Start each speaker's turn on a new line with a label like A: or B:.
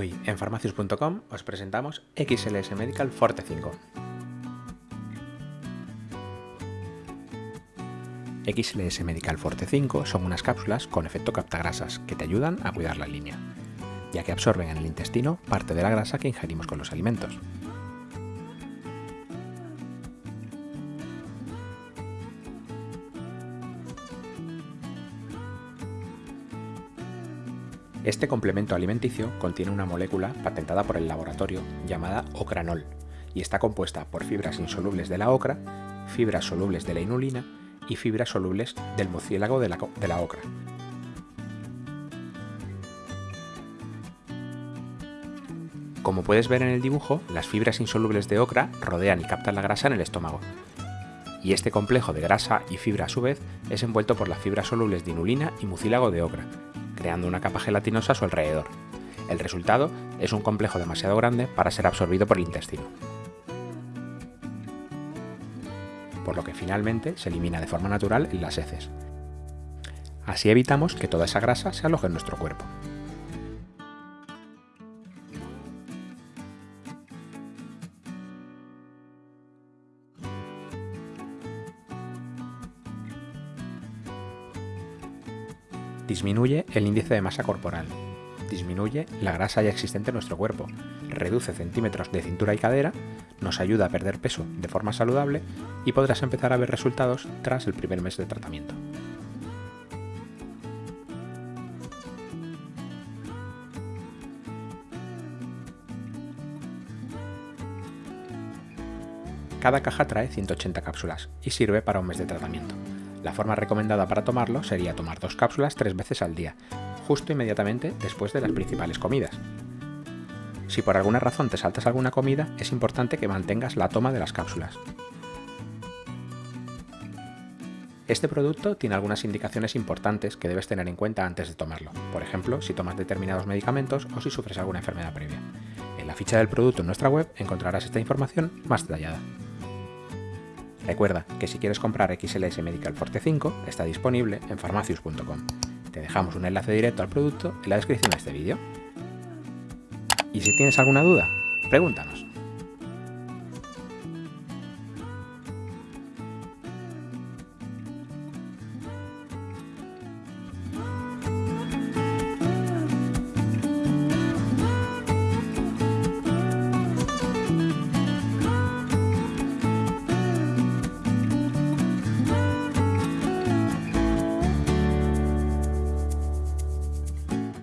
A: En farmacius.com os presentamos XLS Medical Forte 5. XLS Medical Forte 5 son unas cápsulas con efecto captagrasas que te ayudan a cuidar la línea, ya que absorben en el intestino parte de la grasa que ingerimos con los alimentos. Este complemento alimenticio contiene una molécula patentada por el laboratorio llamada ocranol y está compuesta por fibras insolubles de la ocra, fibras solubles de la inulina y fibras solubles del mucílago de la, de la ocra. Como puedes ver en el dibujo, las fibras insolubles de ocra rodean y captan la grasa en el estómago. Y este complejo de grasa y fibra a su vez es envuelto por las fibras solubles de inulina y mucílago de ocra, creando una capa gelatinosa a su alrededor. El resultado es un complejo demasiado grande para ser absorbido por el intestino. Por lo que finalmente se elimina de forma natural en las heces. Así evitamos que toda esa grasa se aloje en nuestro cuerpo. Disminuye el índice de masa corporal. Disminuye la grasa ya existente en nuestro cuerpo. Reduce centímetros de cintura y cadera, nos ayuda a perder peso de forma saludable y podrás empezar a ver resultados tras el primer mes de tratamiento. Cada caja trae 180 cápsulas y sirve para un mes de tratamiento. La forma recomendada para tomarlo sería tomar dos cápsulas tres veces al día, justo inmediatamente después de las principales comidas. Si por alguna razón te saltas alguna comida, es importante que mantengas la toma de las cápsulas. Este producto tiene algunas indicaciones importantes que debes tener en cuenta antes de tomarlo, por ejemplo, si tomas determinados medicamentos o si sufres alguna enfermedad previa. En la ficha del producto en nuestra web encontrarás esta información más detallada. Recuerda que si quieres comprar XLS Medical Forte 5 está disponible en farmacius.com. Te dejamos un enlace directo al producto en la descripción de este vídeo. Y si tienes alguna duda, pregúntanos.